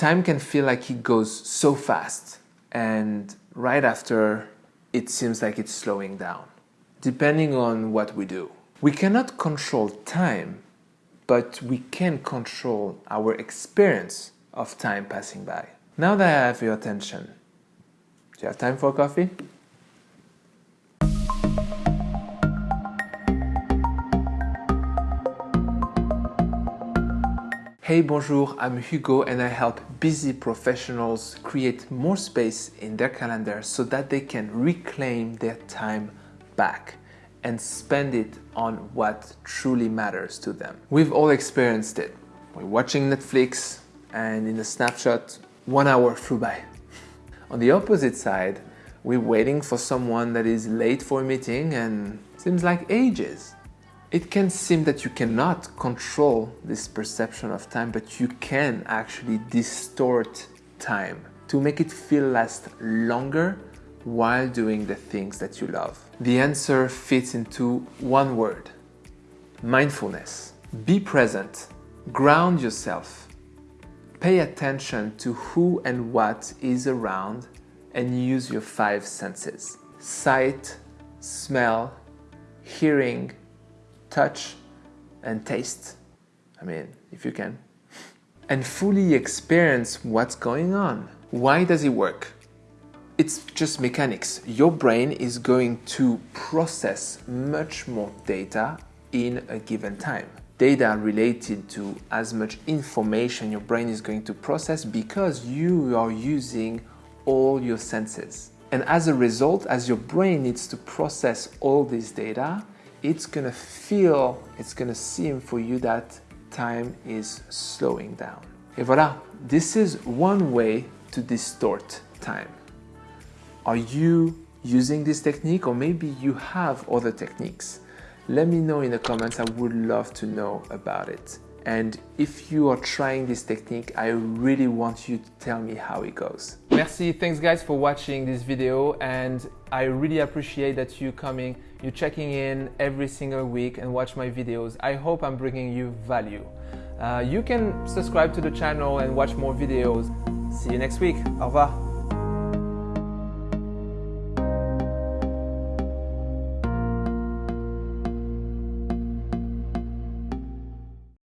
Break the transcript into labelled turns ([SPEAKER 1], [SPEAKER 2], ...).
[SPEAKER 1] time can feel like it goes so fast and right after it seems like it's slowing down, depending on what we do. We cannot control time, but we can control our experience of time passing by. Now that I have your attention, do you have time for coffee? Hey, bonjour, I'm Hugo and I help busy professionals create more space in their calendar so that they can reclaim their time back and spend it on what truly matters to them. We've all experienced it. We're watching Netflix and in a snapshot, one hour flew by. On the opposite side, we're waiting for someone that is late for a meeting and seems like ages. It can seem that you cannot control this perception of time, but you can actually distort time to make it feel last longer while doing the things that you love. The answer fits into one word, mindfulness. Be present, ground yourself, pay attention to who and what is around and use your five senses. Sight, smell, hearing, touch and taste. I mean, if you can. And fully experience what's going on. Why does it work? It's just mechanics. Your brain is going to process much more data in a given time. Data related to as much information your brain is going to process because you are using all your senses. And as a result, as your brain needs to process all this data, it's gonna feel, it's gonna seem for you that time is slowing down. Et voilà, this is one way to distort time. Are you using this technique or maybe you have other techniques? Let me know in the comments, I would love to know about it. And if you are trying this technique, I really want you to tell me how it goes. Merci, thanks guys for watching this video and I really appreciate that you coming, you checking in every single week and watch my videos. I hope I'm bringing you value. Uh, you can subscribe to the channel and watch more videos. See you next week. Au revoir.